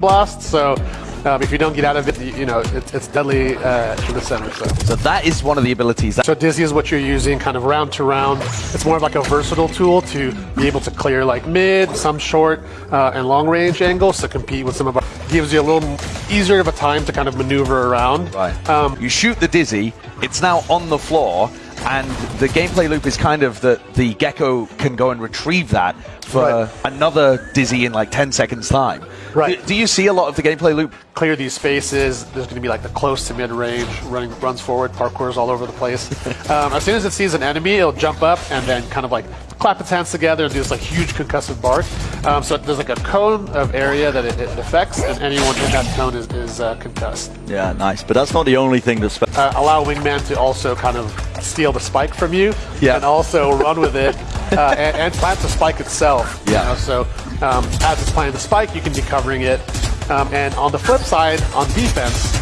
blast. So um, if you don't get out of it, you, you know it, it's deadly uh, to the center. So. So that is one of the abilities. That So Dizzy is what you're using kind of round to round. It's more of like a versatile tool to be able to clear like mid, some short, uh, and long range angles to compete with some of our. Gives you a little easier of a time to kind of maneuver around. Right. Um, you shoot the dizzy, it's now on the floor, and the gameplay loop is kind of that the gecko can go and retrieve that for Right. another dizzy in like 10 seconds time. Right. Do, do you see a lot of the gameplay loop? clear these spaces. There's going to be like the close to mid range, running runs forward, parkours all over the place. um, as soon as it sees an enemy, it'll jump up and then kind of like clap its hands together and do this like huge concussive bark. Um, so there's like a cone of area that it, it affects, and anyone in that cone is, is uh, concussed. Yeah, nice. But that's not the only thing that's. Uh, allow Wingman to also kind of steal the spike from you, Yeah. and also run with it uh, and, and plant the spike itself. you Yeah. know, so um, as it's planting the spike, you can be covering it. Um, and on the flip side, on defense,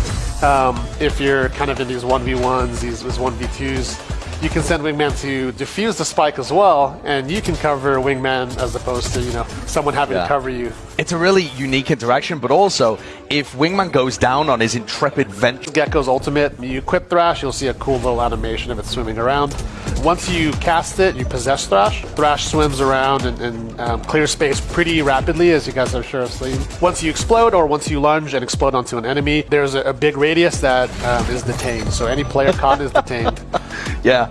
um, if you're kind of in these 1v1s, these, these 1v2s, you can send Wingman to defuse the spike as well, and you can cover Wingman as opposed to you know someone having Yeah. to cover you. It's a really unique interaction, but also if Wingman goes down on his intrepid venture, Gecko's ultimate, you equip Thrash, you'll see a cool little animation of it swimming around. Once you cast it, you possess Thrash. Thrash swims around and, and um, clears space pretty rapidly, as you guys are sure have seen. Once you explode, or once you lunge and explode onto an enemy, there's a, a big radius that um, is detained. So any player caught is detained. yeah,